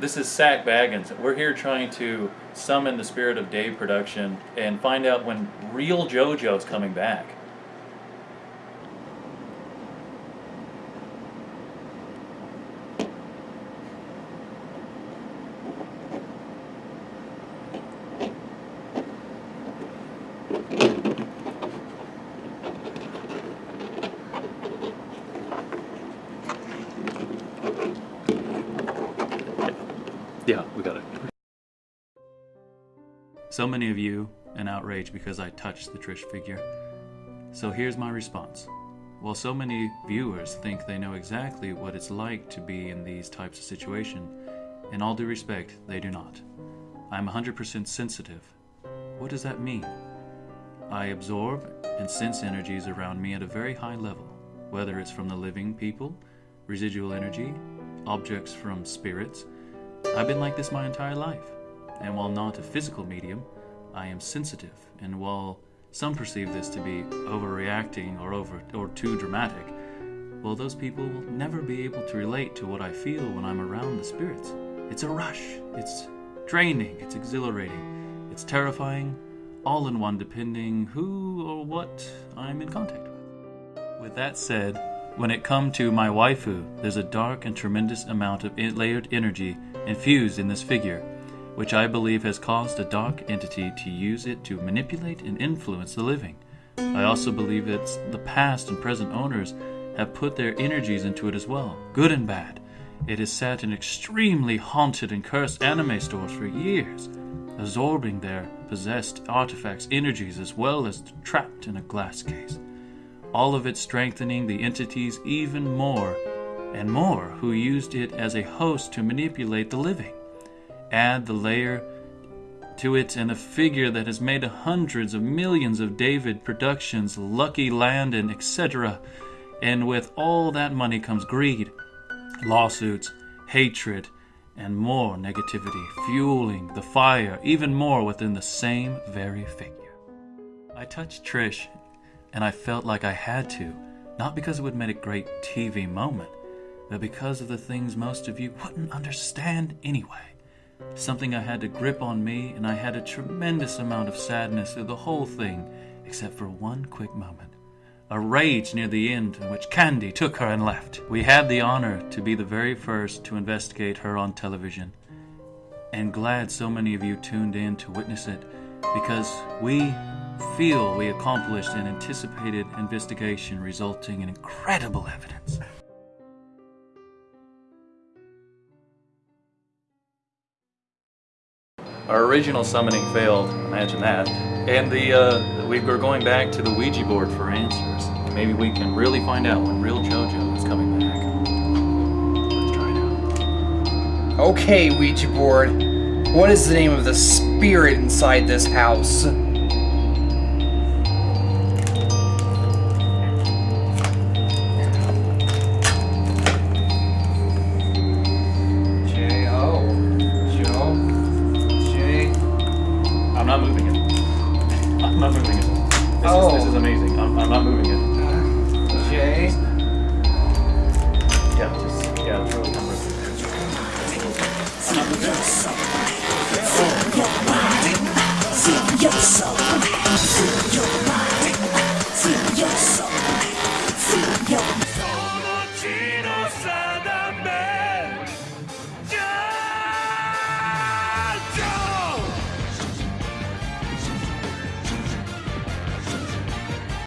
This is Sack Baggins. We're here trying to summon the spirit of Dave production and find out when real JoJo's coming back. So many of you an outrage because I touched the Trish figure. So here's my response. While so many viewers think they know exactly what it's like to be in these types of situations, in all due respect, they do not. I'm 100% sensitive. What does that mean? I absorb and sense energies around me at a very high level, whether it's from the living people, residual energy, objects from spirits. I've been like this my entire life. And while not a physical medium, I am sensitive. And while some perceive this to be overreacting or over or too dramatic, well those people will never be able to relate to what I feel when I'm around the spirits. It's a rush. It's draining, it's exhilarating, it's terrifying, all in one depending who or what I'm in contact with. With that said, when it come to my waifu, there's a dark and tremendous amount of layered energy infused in this figure, which I believe has caused a dark entity to use it to manipulate and influence the living. I also believe that the past and present owners have put their energies into it as well, good and bad. It has sat in extremely haunted and cursed anime stores for years, absorbing their possessed artifacts' energies as well as trapped in a glass case. All of it strengthening the entities even more and more who used it as a host to manipulate the living. Add the layer to it and a figure that has made hundreds of millions of David productions, Lucky Land, and etc. And with all that money comes greed, lawsuits, hatred, and more negativity, fueling the fire even more within the same very figure. I touched Trish, and I felt like I had to, not because it would make a great TV moment, but because of the things most of you wouldn't understand anyway. Something I had to grip on me, and I had a tremendous amount of sadness through the whole thing, except for one quick moment a rage near the end in which Candy took her and left. We had the honor to be the very first to investigate her on television, and glad so many of you tuned in to witness it because we feel we accomplished an anticipated investigation resulting in incredible evidence. Our original summoning failed, imagine that. And the uh, we were going back to the Ouija board for answers. Maybe we can really find out when real JoJo is coming back. Let's try it out. Okay, Ouija board. What is the name of the spirit inside this house? I'm not moving it. This, Oh. is, this is oh. amazing. I'm, I'm not moving it. J Yeah, just, yeah, it's really